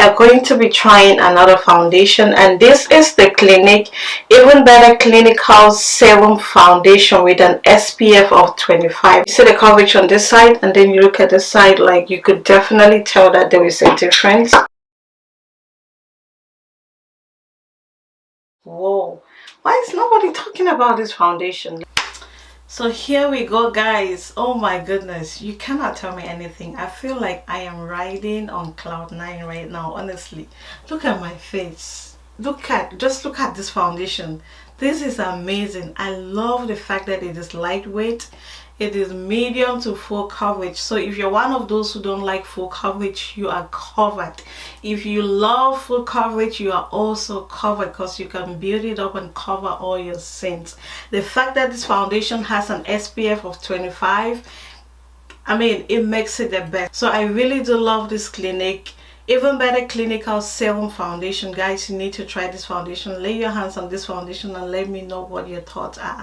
are going to be trying another foundation and this is the Clinique Even Better Clinical Serum Foundation with an SPF of 25. You see the coverage on this side and then you look at the side like you could definitely tell that there is a difference. Whoa, why is nobody talking about this foundation? So here we go guys. Oh my goodness. You cannot tell me anything. I feel like i am riding on cloud nine right now honestly. Look at my face look at just look at this foundation. This is amazing. I love the fact that it is lightweight. It is medium to full coverage. So if you're one of those who don't like full coverage you are covered. If you love full coverage you are also covered because you can build it up and cover all your sins the fact that this foundation has an spf of 25 i mean it makes it the best. So i really do love this Clinique even better clinical serum foundation. Guys you need to try this foundation. Lay your hands on this foundation and let me know what your thoughts are